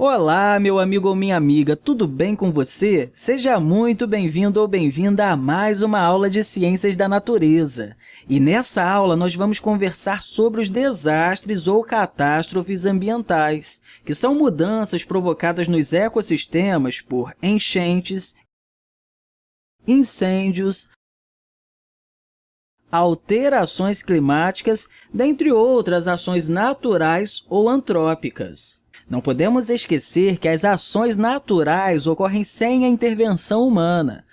Olá, meu amigo ou minha amiga, tudo bem com você? Seja muito bem-vindo ou bem-vinda a mais uma aula de Ciências da Natureza. E nessa aula, nós vamos conversar sobre os desastres ou catástrofes ambientais, que são mudanças provocadas nos ecossistemas por enchentes, incêndios, alterações climáticas, dentre outras ações naturais ou antrópicas. Não podemos esquecer que as ações naturais ocorrem sem a intervenção humana.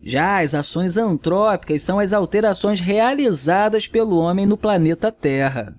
Já as ações antrópicas são as alterações realizadas pelo homem no planeta Terra.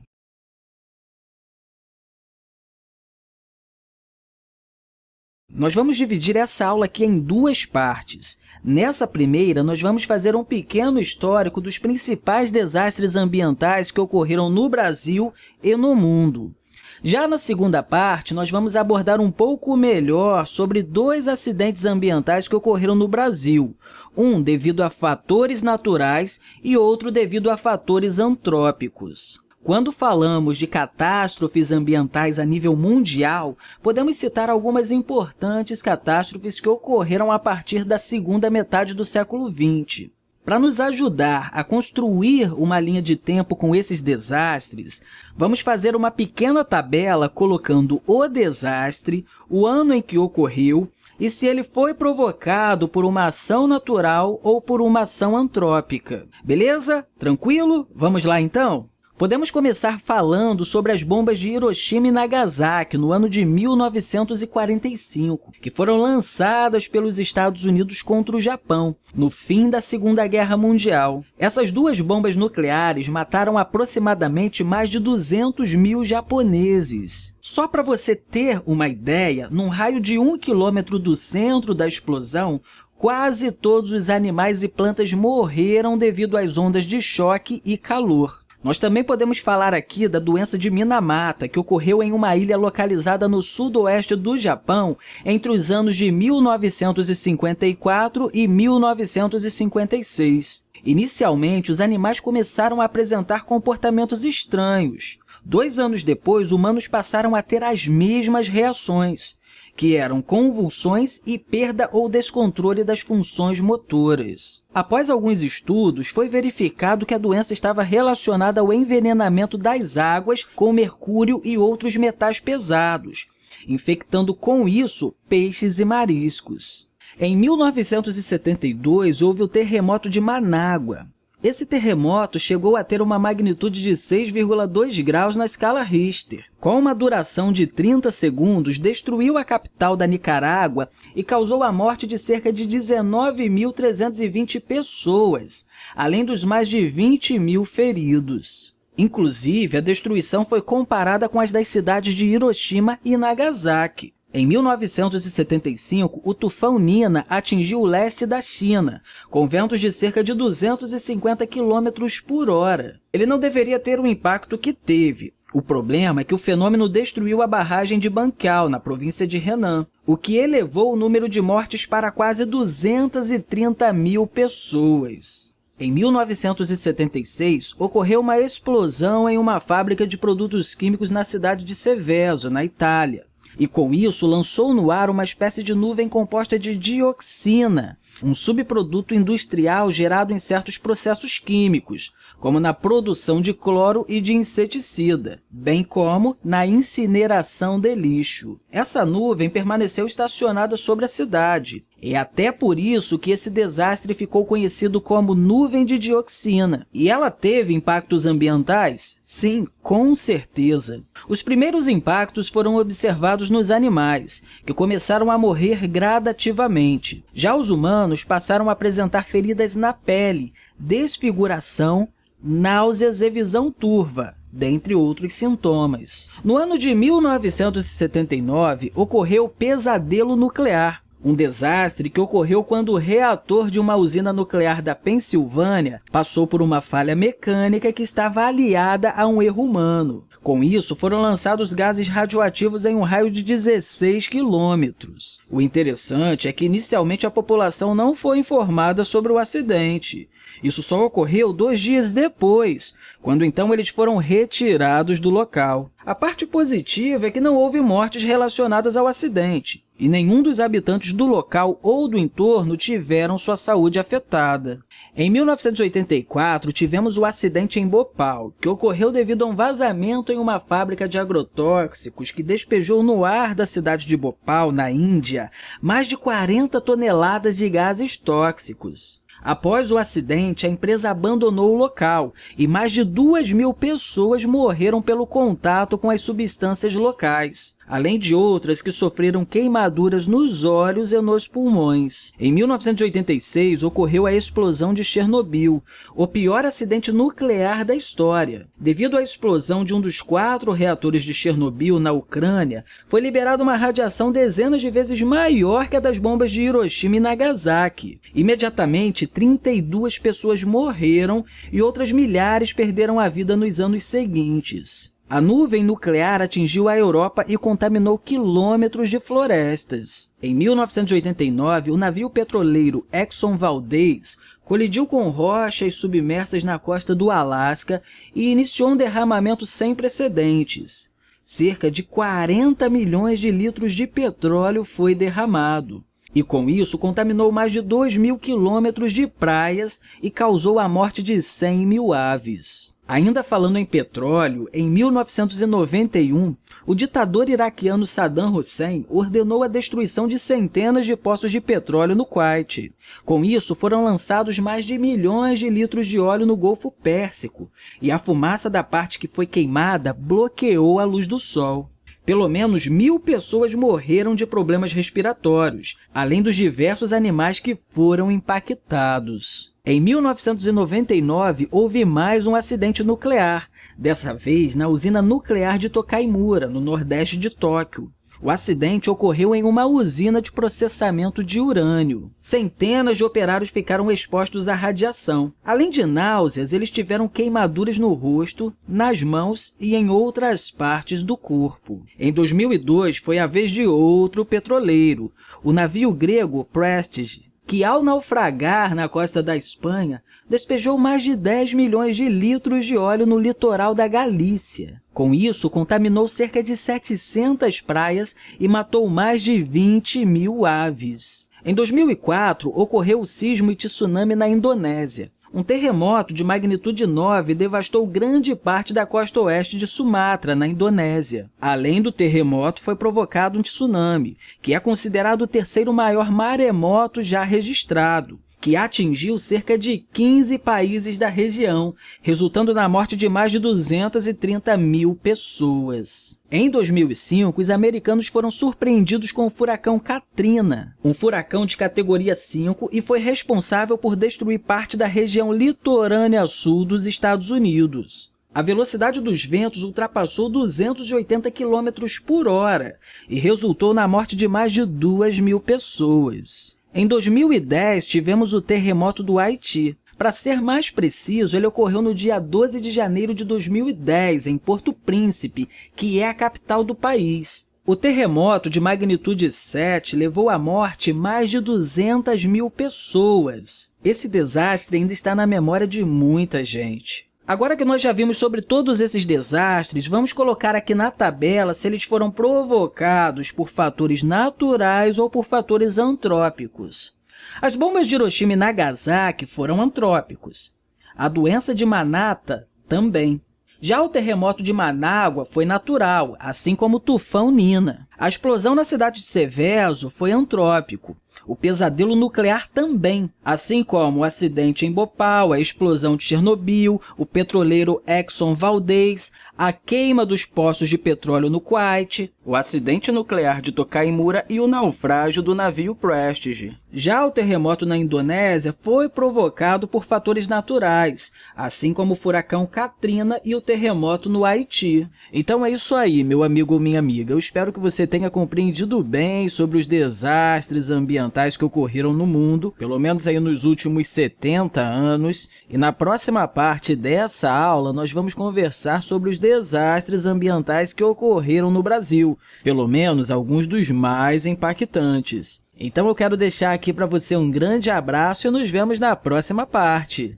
Nós vamos dividir essa aula aqui em duas partes. Nessa primeira, nós vamos fazer um pequeno histórico dos principais desastres ambientais que ocorreram no Brasil e no mundo. Já na segunda parte, nós vamos abordar um pouco melhor sobre dois acidentes ambientais que ocorreram no Brasil, um devido a fatores naturais e outro devido a fatores antrópicos. Quando falamos de catástrofes ambientais a nível mundial, podemos citar algumas importantes catástrofes que ocorreram a partir da segunda metade do século XX. Para nos ajudar a construir uma linha de tempo com esses desastres, vamos fazer uma pequena tabela colocando o desastre, o ano em que ocorreu e se ele foi provocado por uma ação natural ou por uma ação antrópica. Beleza? Tranquilo? Vamos lá, então? Podemos começar falando sobre as bombas de Hiroshima e Nagasaki no ano de 1945, que foram lançadas pelos Estados Unidos contra o Japão, no fim da Segunda Guerra Mundial. Essas duas bombas nucleares mataram aproximadamente mais de 200 mil japoneses. Só para você ter uma ideia, num raio de um quilômetro do centro da explosão, quase todos os animais e plantas morreram devido às ondas de choque e calor. Nós também podemos falar aqui da doença de Minamata, que ocorreu em uma ilha localizada no sudoeste do Japão entre os anos de 1954 e 1956. Inicialmente, os animais começaram a apresentar comportamentos estranhos. Dois anos depois, humanos passaram a ter as mesmas reações que eram convulsões e perda ou descontrole das funções motoras. Após alguns estudos, foi verificado que a doença estava relacionada ao envenenamento das águas com mercúrio e outros metais pesados, infectando com isso peixes e mariscos. Em 1972, houve o terremoto de Manágua, esse terremoto chegou a ter uma magnitude de 6,2 graus na escala Richter. Com uma duração de 30 segundos, destruiu a capital da Nicarágua e causou a morte de cerca de 19.320 pessoas, além dos mais de 20 mil feridos. Inclusive, a destruição foi comparada com as das cidades de Hiroshima e Nagasaki. Em 1975, o tufão Nina atingiu o leste da China, com ventos de cerca de 250 km por hora. Ele não deveria ter o impacto que teve. O problema é que o fenômeno destruiu a barragem de Banqiao, na província de Henan, o que elevou o número de mortes para quase 230 mil pessoas. Em 1976, ocorreu uma explosão em uma fábrica de produtos químicos na cidade de Seveso, na Itália e, com isso, lançou no ar uma espécie de nuvem composta de dioxina, um subproduto industrial gerado em certos processos químicos, como na produção de cloro e de inseticida, bem como na incineração de lixo. Essa nuvem permaneceu estacionada sobre a cidade. É até por isso que esse desastre ficou conhecido como nuvem de dioxina. E ela teve impactos ambientais? Sim, com certeza. Os primeiros impactos foram observados nos animais, que começaram a morrer gradativamente. Já os humanos passaram a apresentar feridas na pele, desfiguração, náuseas e visão turva, dentre outros sintomas. No ano de 1979, ocorreu o pesadelo nuclear, um desastre que ocorreu quando o reator de uma usina nuclear da Pensilvânia passou por uma falha mecânica que estava aliada a um erro humano. Com isso, foram lançados gases radioativos em um raio de 16 quilômetros. O interessante é que, inicialmente, a população não foi informada sobre o acidente Isso só ocorreu dois dias depois, quando então eles foram retirados do local. A parte positiva é que não houve mortes relacionadas ao acidente, e nenhum dos habitantes do local ou do entorno tiveram sua saúde afetada. Em 1984, tivemos o acidente em Bhopal, que ocorreu devido a um vazamento em uma fábrica de agrotóxicos que despejou no ar da cidade de Bhopal, na Índia, mais de 40 toneladas de gases tóxicos. Após o acidente, a empresa abandonou o local e mais de 2 mil pessoas morreram pelo contato com as substâncias locais além de outras que sofreram queimaduras nos olhos e nos pulmões. Em 1986, ocorreu a explosão de Chernobyl, o pior acidente nuclear da história. Devido à explosão de um dos quatro reatores de Chernobyl na Ucrânia, foi liberada uma radiação dezenas de vezes maior que a das bombas de Hiroshima e Nagasaki. Imediatamente, 32 pessoas morreram e outras milhares perderam a vida nos anos seguintes. A nuvem nuclear atingiu a Europa e contaminou quilômetros de florestas. Em 1989, o navio petroleiro Exxon Valdez colidiu com rochas submersas na costa do Alasca e iniciou um derramamento sem precedentes. Cerca de 40 milhões de litros de petróleo foi derramado. E, com isso, contaminou mais de 2 mil quilômetros de praias e causou a morte de 100 mil aves. Ainda falando em petróleo, em 1991, o ditador iraquiano Saddam Hussein ordenou a destruição de centenas de poços de petróleo no Kuwait. Com isso, foram lançados mais de milhões de litros de óleo no Golfo Pérsico, e a fumaça da parte que foi queimada bloqueou a luz do sol. Pelo menos mil pessoas morreram de problemas respiratórios, além dos diversos animais que foram impactados. Em 1999, houve mais um acidente nuclear, dessa vez na usina nuclear de Tokaimura, no nordeste de Tóquio. O acidente ocorreu em uma usina de processamento de urânio. Centenas de operários ficaram expostos à radiação. Além de náuseas, eles tiveram queimaduras no rosto, nas mãos e em outras partes do corpo. Em 2002, foi a vez de outro petroleiro, o navio grego Prestige, que, ao naufragar na costa da Espanha, despejou mais de 10 milhões de litros de óleo no litoral da Galícia. Com isso, contaminou cerca de 700 praias e matou mais de 20 mil aves. Em 2004, ocorreu o sismo e tsunami na Indonésia. Um terremoto de magnitude 9 devastou grande parte da costa oeste de Sumatra, na Indonésia. Além do terremoto, foi provocado um tsunami, que é considerado o terceiro maior maremoto já registrado que atingiu cerca de 15 países da região, resultando na morte de mais de 230 mil pessoas. Em 2005, os americanos foram surpreendidos com o furacão Katrina, um furacão de categoria 5 e foi responsável por destruir parte da região litorânea sul dos Estados Unidos. A velocidade dos ventos ultrapassou 280 km por hora e resultou na morte de mais de 2 mil pessoas. Em 2010, tivemos o terremoto do Haiti. Para ser mais preciso, ele ocorreu no dia 12 de janeiro de 2010, em Porto Príncipe, que é a capital do país. O terremoto de magnitude 7 levou à morte mais de 200 mil pessoas. Esse desastre ainda está na memória de muita gente. Agora que nós já vimos sobre todos esses desastres, vamos colocar aqui na tabela se eles foram provocados por fatores naturais ou por fatores antrópicos. As bombas de Hiroshima e Nagasaki foram antrópicos. A doença de Manata também. Já o terremoto de Manágua foi natural, assim como o tufão Nina. A explosão na cidade de Seveso foi antrópico. O pesadelo nuclear também, assim como o acidente em Bhopal, a explosão de Chernobyl, o petroleiro Exxon Valdez, a queima dos poços de petróleo no Kuwait, o acidente nuclear de Tokaimura e o naufrágio do navio Prestige. Já o terremoto na Indonésia foi provocado por fatores naturais, assim como o furacão Katrina e o terremoto no Haiti. Então é isso aí, meu amigo ou minha amiga. Eu espero que você tenha compreendido bem sobre os desastres ambientais que ocorreram no mundo, pelo menos aí nos últimos 70 anos. E na próxima parte dessa aula, nós vamos conversar sobre os desastres ambientais que ocorreram no Brasil, pelo menos alguns dos mais impactantes. Então eu quero deixar aqui para você um grande abraço e nos vemos na próxima parte.